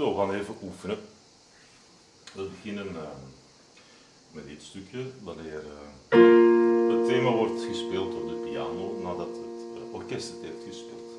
Zo, we gaan even oefenen. We beginnen uh, met dit stukje, wanneer uh, het thema wordt gespeeld door de piano nadat het uh, orkest het heeft gespeeld.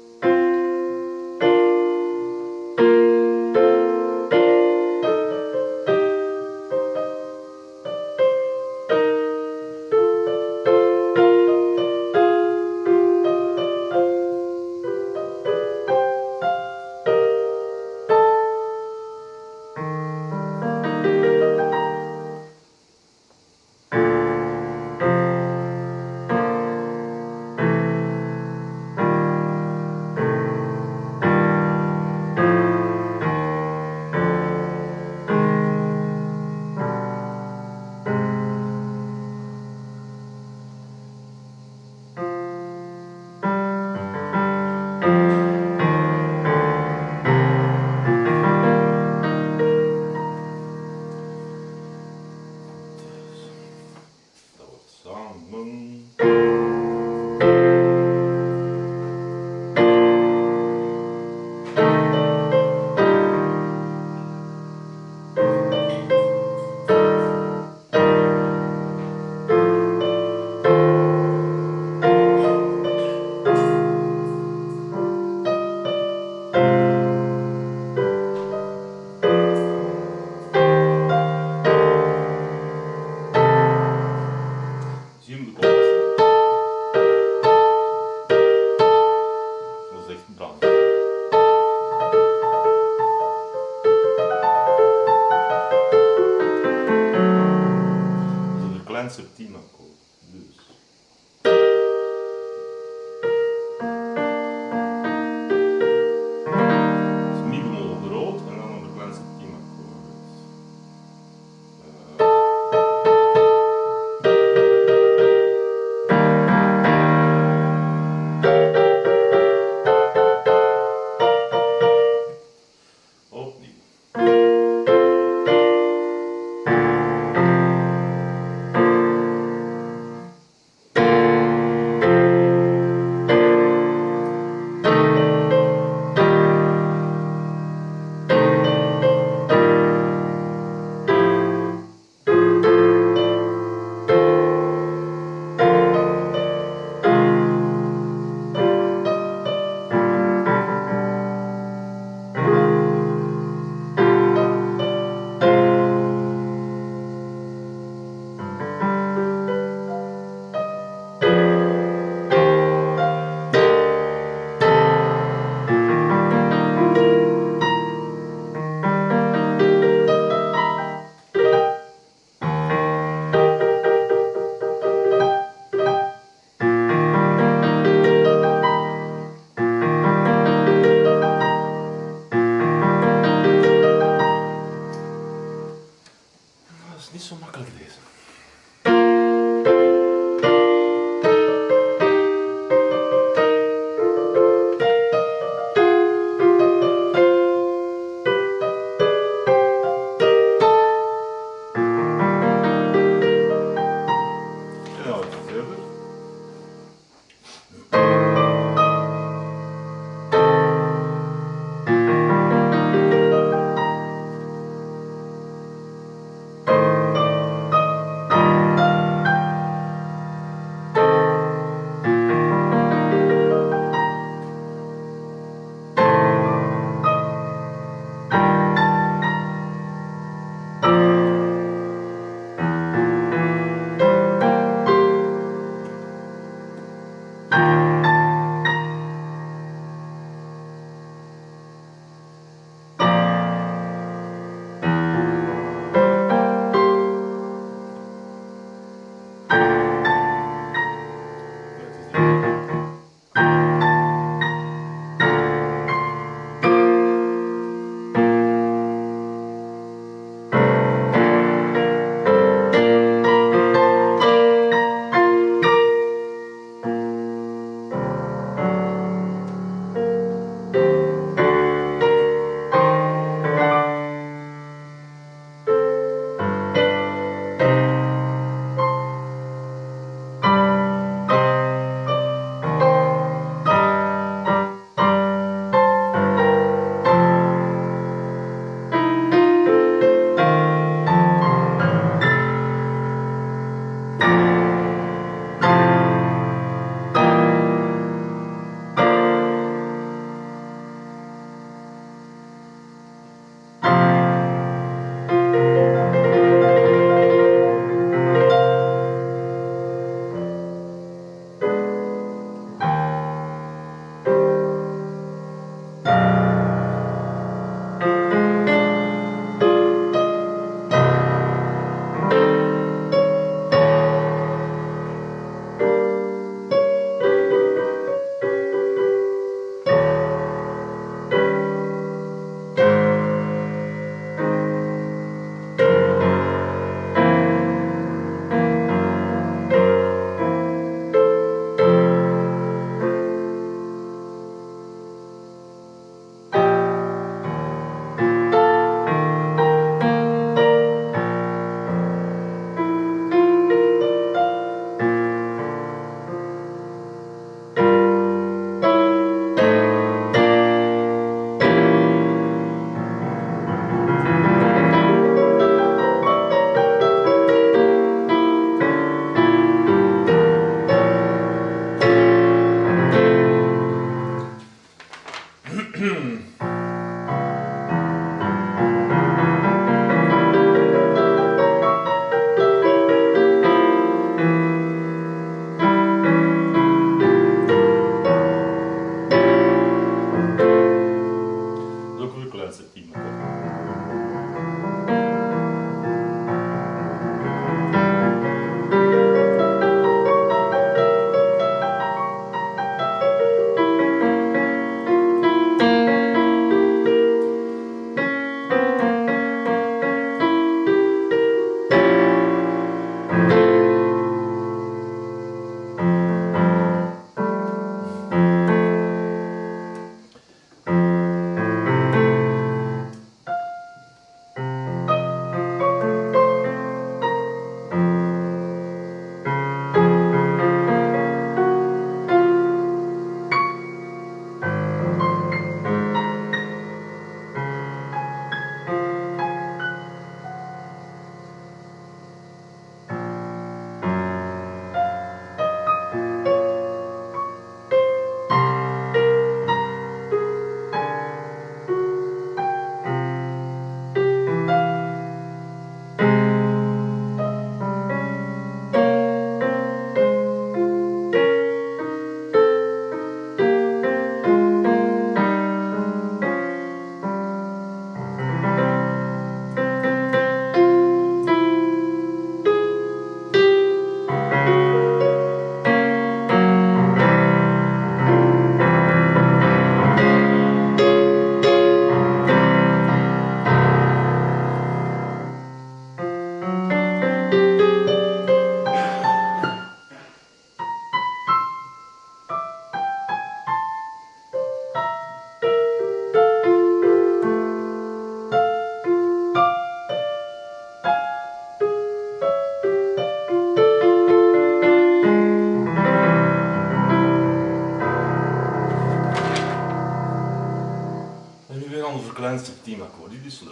klancih tima koristilo.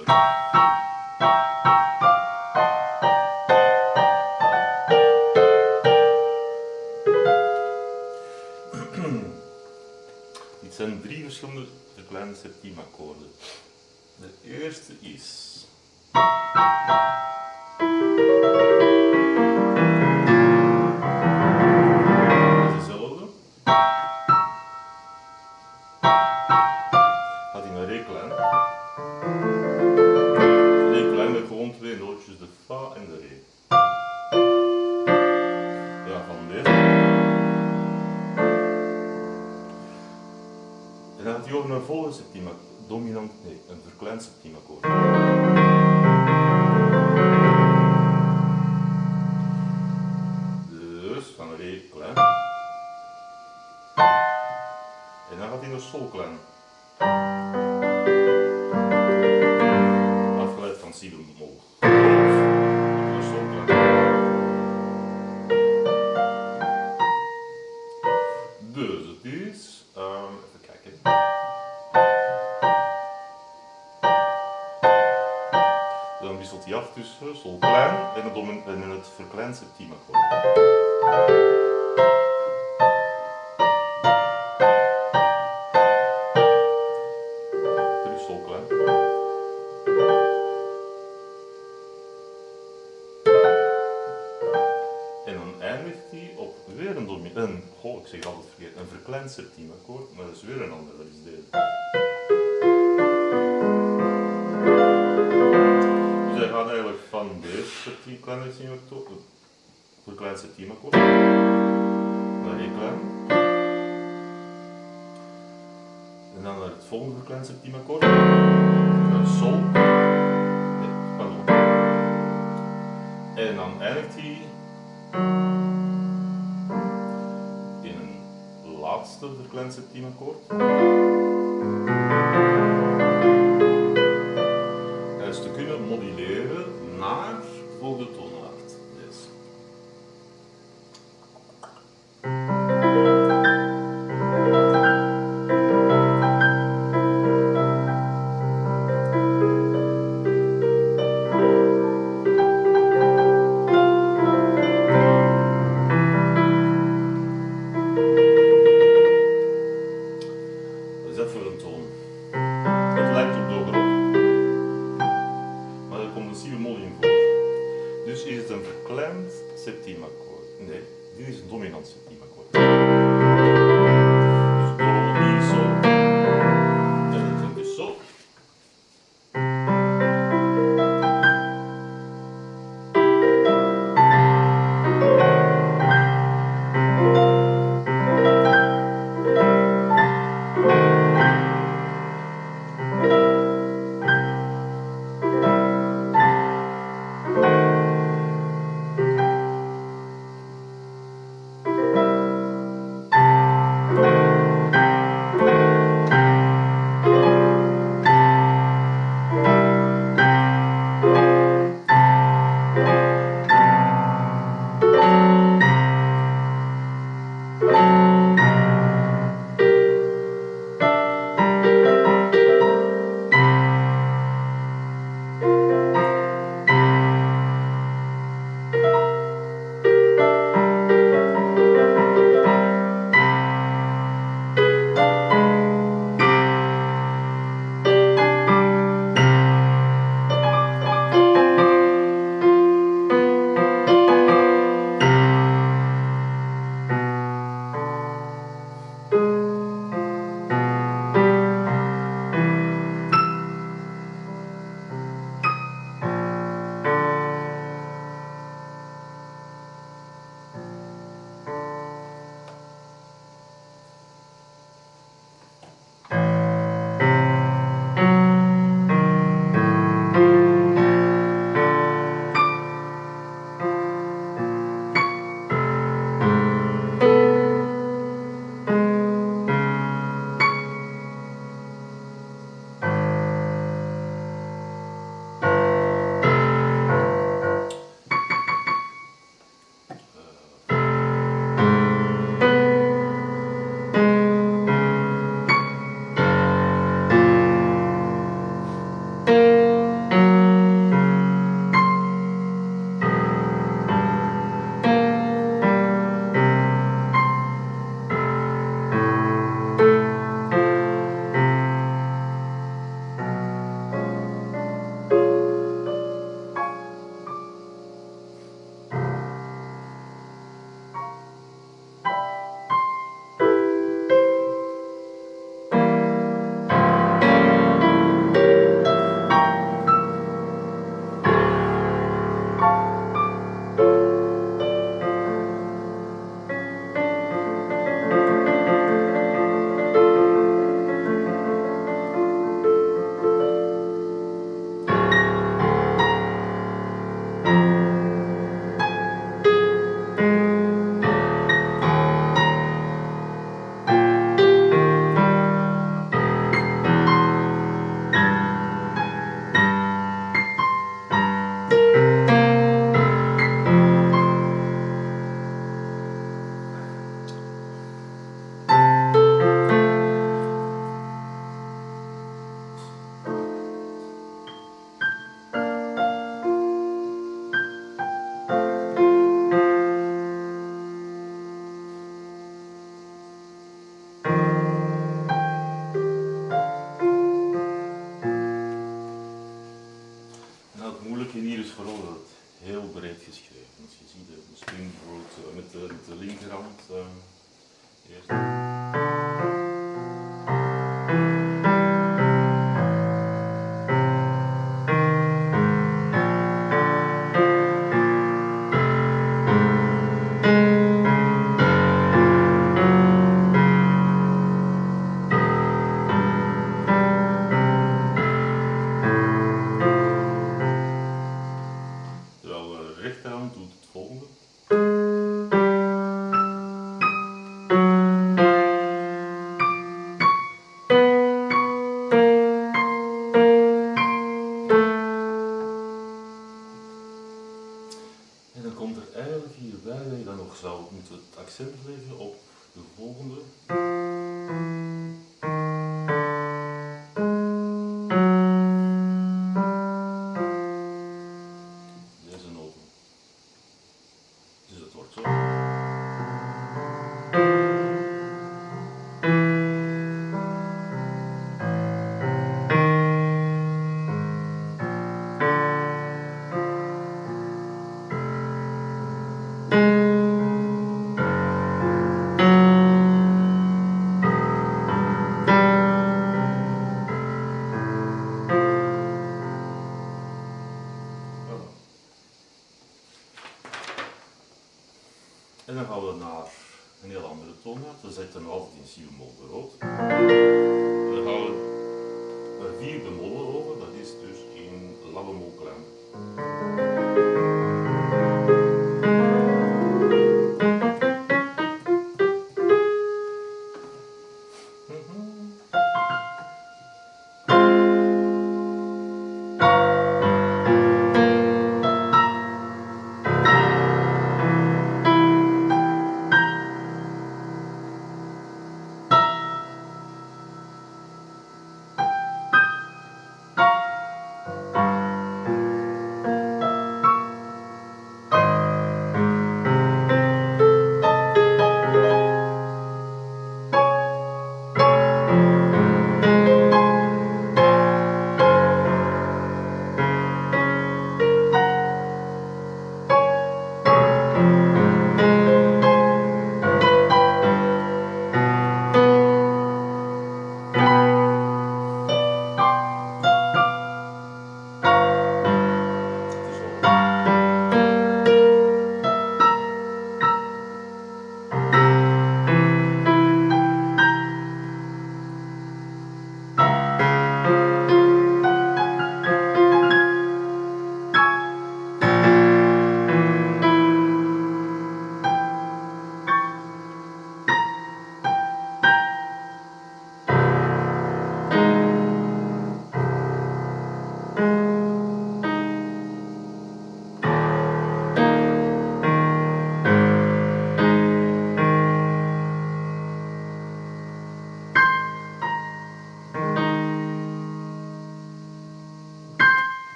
dit. En dan gaat hij over nou een volgende septima, dominant, nee, een verkleind septimakkoord. settima corda. klein septimakkoord. Een sol. Nee, pardon. En dan eindigt hij in een laatste verkleind septimakkoord. Dus is het een verklemd septiemaakkoord. Nee, dit is een dominant septiemaakkoord.